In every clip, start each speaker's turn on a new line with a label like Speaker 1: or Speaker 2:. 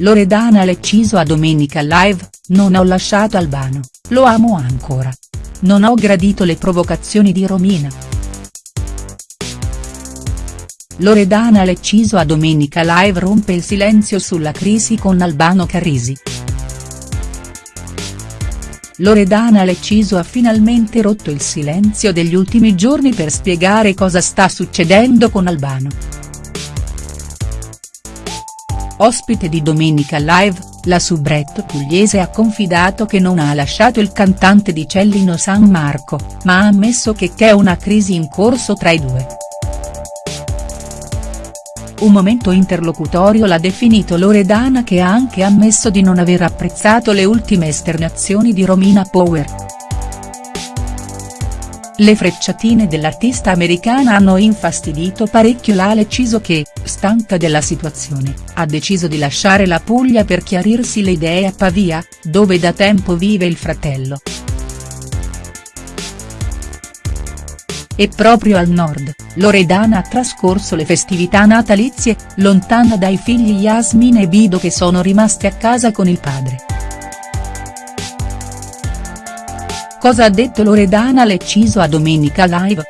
Speaker 1: Loredana Lecciso a Domenica Live, non ho lasciato Albano, lo amo ancora. Non ho gradito le provocazioni di Romina. Loredana Lecciso a Domenica Live rompe il silenzio sulla crisi con Albano Carrisi. Loredana Lecciso ha finalmente rotto il silenzio degli ultimi giorni per spiegare cosa sta succedendo con Albano. Ospite di Domenica Live, la soubrette pugliese ha confidato che non ha lasciato il cantante di Cellino San Marco, ma ha ammesso che c'è una crisi in corso tra i due. Un momento interlocutorio l'ha definito Loredana che ha anche ammesso di non aver apprezzato le ultime esternazioni di Romina Power. Le frecciatine dell'artista americana hanno infastidito parecchio la Leciso che, stanca della situazione, ha deciso di lasciare la Puglia per chiarirsi le idee a Pavia, dove da tempo vive il fratello. E proprio al nord, Loredana ha trascorso le festività natalizie, lontana dai figli Yasmin e Bido che sono rimasti a casa con il padre. Cosa ha detto Loredana Lecciso a Domenica Live?.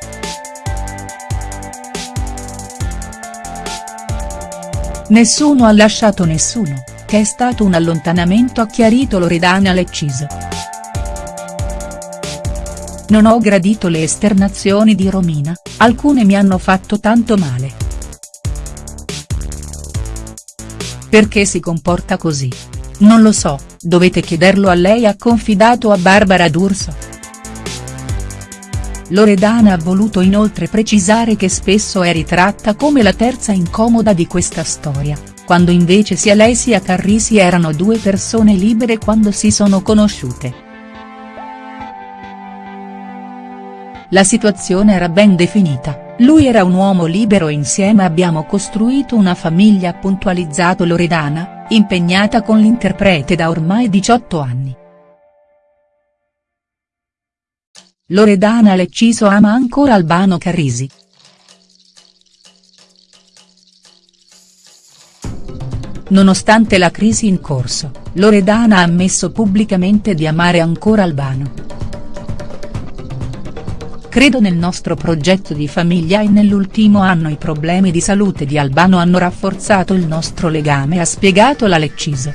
Speaker 1: Nessuno ha lasciato nessuno, che è stato un allontanamento ha chiarito Loredana Lecciso. Non ho gradito le esternazioni di Romina, alcune mi hanno fatto tanto male. Perché si comporta così? Non lo so, dovete chiederlo a lei ha confidato a Barbara D'Urso. Loredana ha voluto inoltre precisare che spesso è ritratta come la terza incomoda di questa storia, quando invece sia lei sia Carrisi erano due persone libere quando si sono conosciute. La situazione era ben definita, lui era un uomo libero e insieme abbiamo costruito una famiglia ha puntualizzato Loredana, impegnata con l'interprete da ormai 18 anni. Loredana Lecciso ama ancora Albano Carrisi. Nonostante la crisi in corso, Loredana ha ammesso pubblicamente di amare ancora Albano. Credo nel nostro progetto di famiglia e nell'ultimo anno i problemi di salute di Albano hanno rafforzato il nostro legame ha spiegato la Lecciso.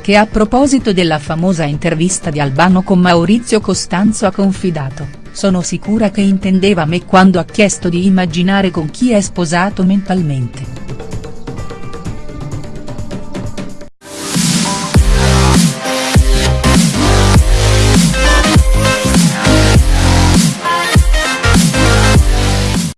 Speaker 1: Che a proposito della famosa intervista di Albano con Maurizio Costanzo ha confidato, sono sicura che intendeva me quando ha chiesto di immaginare con chi è sposato mentalmente.